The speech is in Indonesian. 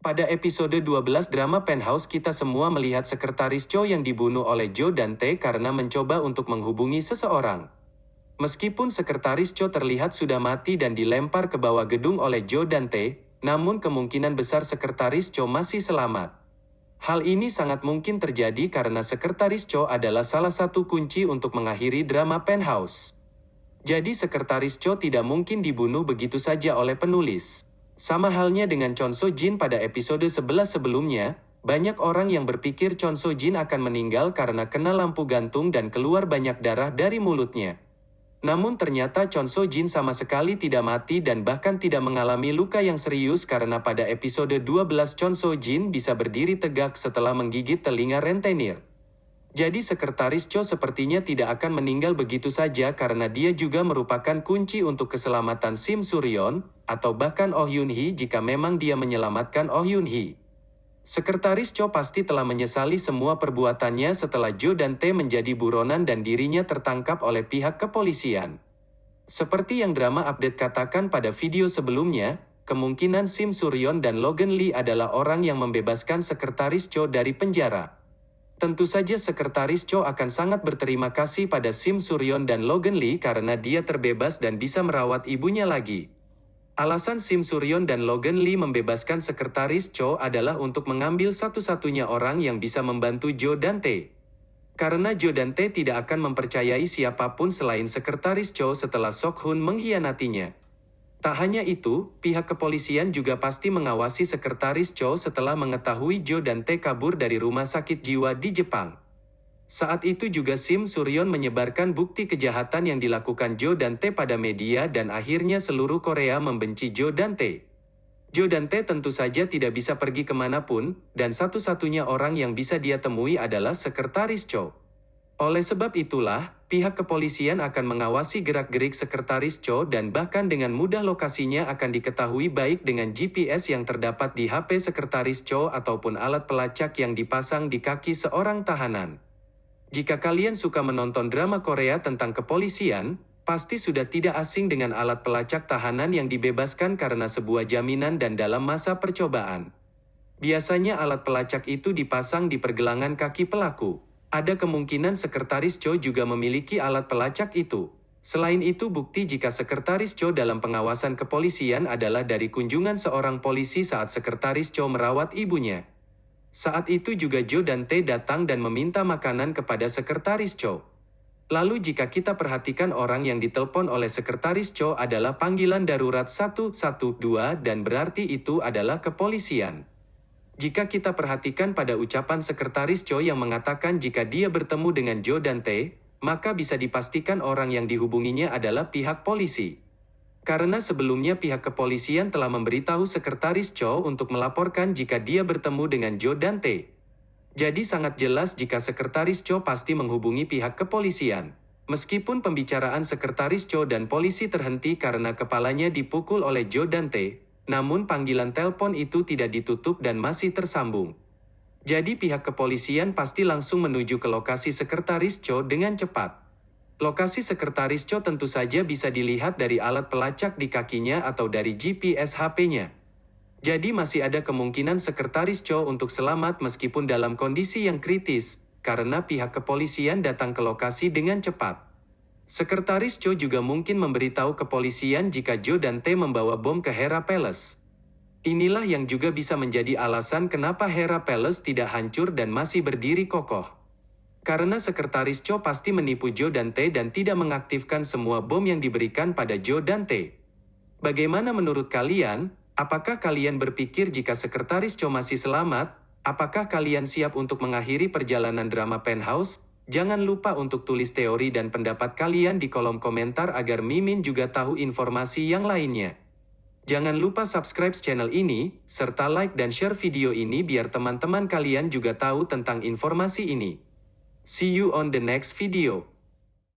Pada episode 12 drama Penthouse kita semua melihat sekretaris Cho yang dibunuh oleh Joe Dante karena mencoba untuk menghubungi seseorang. Meskipun sekretaris Cho terlihat sudah mati dan dilempar ke bawah gedung oleh Joe Dante, namun kemungkinan besar sekretaris Cho masih selamat. Hal ini sangat mungkin terjadi karena sekretaris Cho adalah salah satu kunci untuk mengakhiri drama Penthouse. Jadi sekretaris Cho tidak mungkin dibunuh begitu saja oleh penulis. Sama halnya dengan Chon So Jin pada episode 11 sebelumnya, banyak orang yang berpikir Chon So Jin akan meninggal karena kena lampu gantung dan keluar banyak darah dari mulutnya. Namun ternyata Chon So Jin sama sekali tidak mati dan bahkan tidak mengalami luka yang serius karena pada episode 12 Chon So Jin bisa berdiri tegak setelah menggigit telinga rentenir. Jadi sekretaris Cho sepertinya tidak akan meninggal begitu saja karena dia juga merupakan kunci untuk keselamatan Sim Suryon, atau bahkan Oh Yun Hee jika memang dia menyelamatkan Oh Yun Hee. Sekretaris Cho pasti telah menyesali semua perbuatannya setelah Jo dan T menjadi buronan dan dirinya tertangkap oleh pihak kepolisian. Seperti yang drama update katakan pada video sebelumnya, kemungkinan Sim Suryon dan Logan Lee adalah orang yang membebaskan sekretaris Cho dari penjara. Tentu saja Sekretaris Cho akan sangat berterima kasih pada Sim Suryon dan Logan Lee karena dia terbebas dan bisa merawat ibunya lagi. Alasan Sim Suryon dan Logan Lee membebaskan Sekretaris Cho adalah untuk mengambil satu-satunya orang yang bisa membantu Joe Dante. Karena Joe Dante tidak akan mempercayai siapa pun selain Sekretaris Cho setelah Sok Hun mengkhianatinya. Tak hanya itu, pihak kepolisian juga pasti mengawasi sekretaris Cho setelah mengetahui Jo dan T kabur dari rumah sakit jiwa di Jepang. Saat itu juga Sim Suryon menyebarkan bukti kejahatan yang dilakukan Jo dan T pada media dan akhirnya seluruh Korea membenci Jo dan T. Jo dan T tentu saja tidak bisa pergi ke mana pun, dan satu-satunya orang yang bisa dia temui adalah sekretaris Cho. Oleh sebab itulah, pihak kepolisian akan mengawasi gerak-gerik sekretaris Cho dan bahkan dengan mudah lokasinya akan diketahui baik dengan GPS yang terdapat di HP sekretaris Cho ataupun alat pelacak yang dipasang di kaki seorang tahanan. Jika kalian suka menonton drama Korea tentang kepolisian, pasti sudah tidak asing dengan alat pelacak tahanan yang dibebaskan karena sebuah jaminan dan dalam masa percobaan. Biasanya alat pelacak itu dipasang di pergelangan kaki pelaku. Ada kemungkinan sekretaris Cho juga memiliki alat pelacak itu. Selain itu bukti jika sekretaris Cho dalam pengawasan kepolisian adalah dari kunjungan seorang polisi saat sekretaris Cho merawat ibunya. Saat itu juga Jo dan T datang dan meminta makanan kepada sekretaris Cho. Lalu jika kita perhatikan orang yang ditelepon oleh sekretaris Cho adalah panggilan darurat 112 dan berarti itu adalah kepolisian. Jika kita perhatikan pada ucapan sekretaris Cho yang mengatakan jika dia bertemu dengan Jo dan T, maka bisa dipastikan orang yang dihubunginya adalah pihak polisi. Karena sebelumnya pihak kepolisian telah memberitahu sekretaris Cho untuk melaporkan jika dia bertemu dengan Jo dan T. Jadi sangat jelas jika sekretaris Cho pasti menghubungi pihak kepolisian. Meskipun pembicaraan sekretaris Cho dan polisi terhenti karena kepalanya dipukul oleh Jo dan T, namun panggilan telepon itu tidak ditutup dan masih tersambung. Jadi pihak kepolisian pasti langsung menuju ke lokasi sekretaris Cho dengan cepat. Lokasi sekretaris Cho tentu saja bisa dilihat dari alat pelacak di kakinya atau dari GPS HP-nya. Jadi masih ada kemungkinan sekretaris Cho untuk selamat meskipun dalam kondisi yang kritis, karena pihak kepolisian datang ke lokasi dengan cepat. Sekretaris Cho juga mungkin memberitahu kepolisian jika Jo dan T membawa bom ke Hera Palace. Inilah yang juga bisa menjadi alasan kenapa Hera Palace tidak hancur dan masih berdiri kokoh. Karena sekretaris Cho pasti menipu Jo dan T dan tidak mengaktifkan semua bom yang diberikan pada Jo dan T. Bagaimana menurut kalian? Apakah kalian berpikir jika sekretaris Cho masih selamat? Apakah kalian siap untuk mengakhiri perjalanan drama Penthouse? Jangan lupa untuk tulis teori dan pendapat kalian di kolom komentar agar Mimin juga tahu informasi yang lainnya. Jangan lupa subscribe channel ini, serta like dan share video ini biar teman-teman kalian juga tahu tentang informasi ini. See you on the next video.